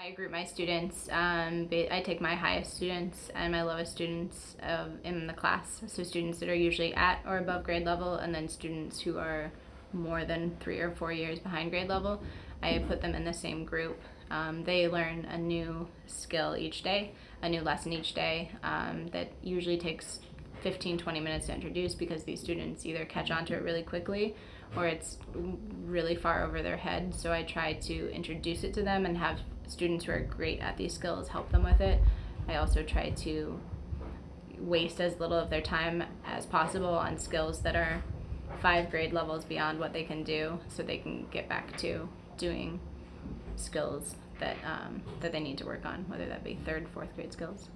I group my students. Um, I take my highest students and my lowest students um, in the class. So students that are usually at or above grade level, and then students who are more than three or four years behind grade level. I put them in the same group. Um, they learn a new skill each day, a new lesson each day um, that usually takes 15 20 minutes to introduce because these students either catch on to it really quickly or it's really far over their head. So i try to introduce it to them and have students who are great at these skills help them with it. I also try to waste as little of their time as possible on skills that are five grade levels beyond what they can do so they can get back to doing skills that um, that they need to work on whether that be third fourth grade skills